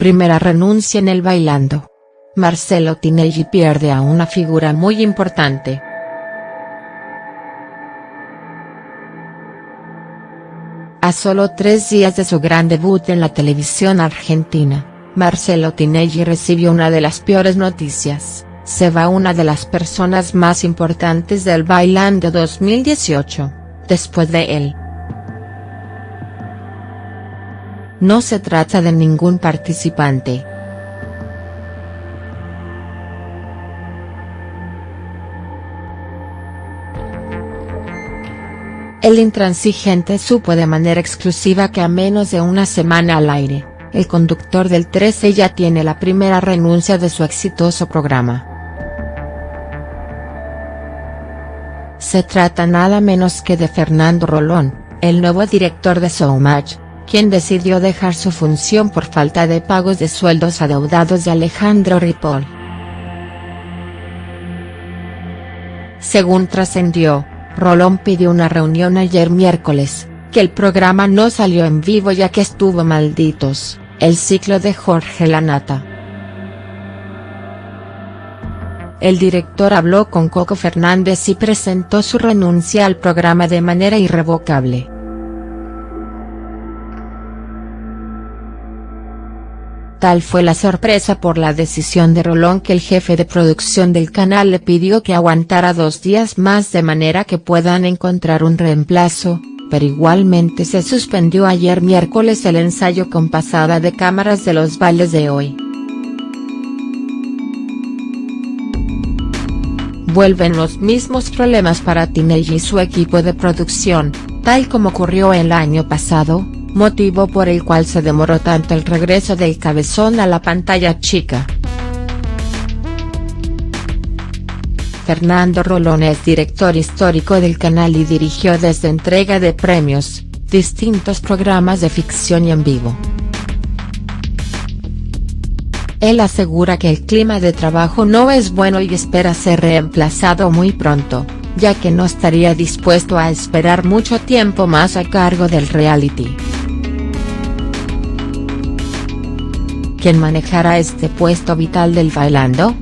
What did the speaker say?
primera renuncia en el bailando. Marcelo Tinelli pierde a una figura muy importante. A solo tres días de su gran debut en la televisión argentina, Marcelo Tinelli recibió una de las peores noticias, se va una de las personas más importantes del Bailando 2018, después de él. No se trata de ningún participante. El intransigente supo de manera exclusiva que a menos de una semana al aire, el conductor del 13 ya tiene la primera renuncia de su exitoso programa. Se trata nada menos que de Fernando Rolón, el nuevo director de Showmatch, quien decidió dejar su función por falta de pagos de sueldos adeudados de Alejandro Ripoll. Según trascendió, Rolón pidió una reunión ayer miércoles, que el programa no salió en vivo ya que estuvo malditos, el ciclo de Jorge Lanata. El director habló con Coco Fernández y presentó su renuncia al programa de manera irrevocable. Tal fue la sorpresa por la decisión de Rolón que el jefe de producción del canal le pidió que aguantara dos días más de manera que puedan encontrar un reemplazo, pero igualmente se suspendió ayer miércoles el ensayo con pasada de cámaras de los bailes de hoy. vuelven los mismos problemas para Tinelli y su equipo de producción, tal como ocurrió el año pasado, motivo por el cual se demoró tanto el regreso del cabezón a la pantalla chica. Fernando Rolón es director histórico del canal y dirigió desde entrega de premios, distintos programas de ficción y en vivo. Él asegura que el clima de trabajo no es bueno y espera ser reemplazado muy pronto, ya que no estaría dispuesto a esperar mucho tiempo más a cargo del reality. ¿Quién manejará este puesto vital del bailando?.